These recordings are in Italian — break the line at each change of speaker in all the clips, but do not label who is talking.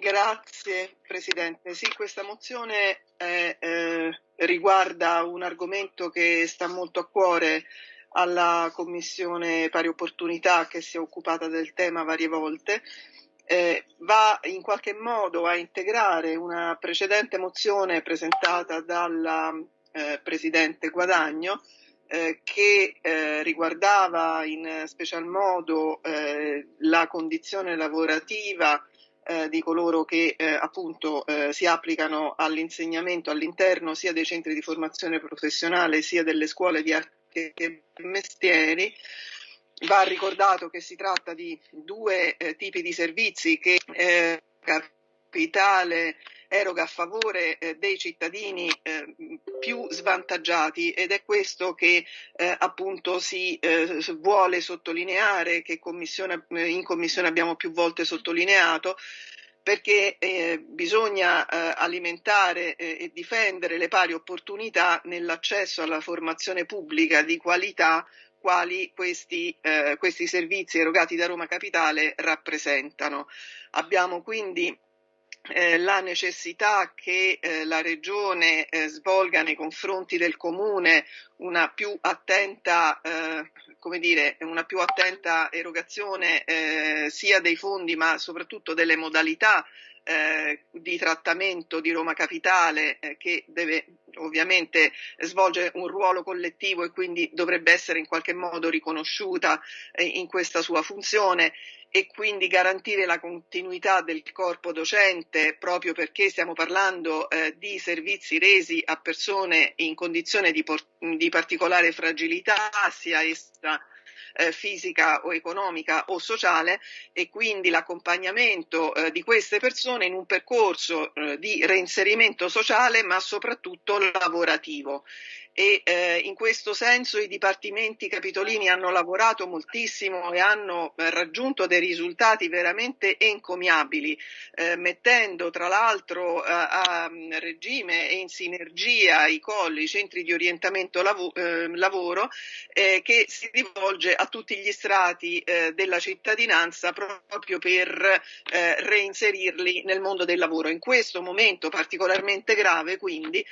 Grazie Presidente. Sì, questa mozione è, eh, riguarda un argomento che sta molto a cuore alla Commissione Pari Opportunità che si è occupata del tema varie volte. Eh, va in qualche modo a integrare una precedente mozione presentata dalla eh, Presidente Guadagno eh, che eh, riguardava in special modo eh, la condizione lavorativa eh, di coloro che eh, appunto eh, si applicano all'insegnamento all'interno sia dei centri di formazione professionale sia delle scuole di arte e mestieri. Va ricordato che si tratta di due eh, tipi di servizi che eh, capitale eroga a favore eh, dei cittadini eh, più svantaggiati ed è questo che eh, appunto si eh, vuole sottolineare, che commissione, eh, in commissione abbiamo più volte sottolineato, perché eh, bisogna eh, alimentare eh, e difendere le pari opportunità nell'accesso alla formazione pubblica di qualità quali questi, eh, questi servizi erogati da Roma Capitale rappresentano. Abbiamo quindi eh, la necessità che eh, la Regione eh, svolga nei confronti del Comune una più attenta, eh, come dire, una più attenta erogazione eh, sia dei fondi ma soprattutto delle modalità eh, di trattamento di Roma Capitale che deve ovviamente svolge un ruolo collettivo e quindi dovrebbe essere in qualche modo riconosciuta in questa sua funzione e quindi garantire la continuità del corpo docente proprio perché stiamo parlando eh, di servizi resi a persone in condizione di, di particolare fragilità, sia essa eh, fisica o economica o sociale e quindi l'accompagnamento eh, di queste persone in un percorso eh, di reinserimento sociale ma soprattutto lavorativo e eh, in questo senso i dipartimenti capitolini hanno lavorato moltissimo e hanno eh, raggiunto dei risultati veramente encomiabili, eh, mettendo tra l'altro eh, a mm, regime e in sinergia i colli, i centri di orientamento lav- eh, lavoro, che si rivolge a tutti gli strati della cittadinanza proprio per reinserirli nel mondo del lavoro. In questo momento particolarmente grave, quindi,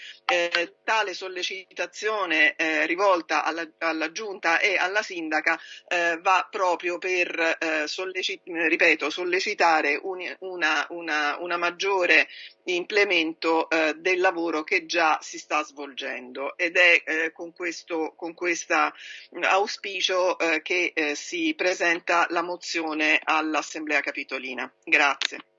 tale sollecitazione sollecitazione eh, rivolta alla, alla, giunta e alla sindaca eh, va proprio per eh, sollecit- ripeto, sollecitare un, una, una, una, maggiore implemento eh, del lavoro che già si sta svolgendo ed è eh, con questo con questa auspicio eh, che si presenta la mozione all'Assemblea Capitolina. Grazie.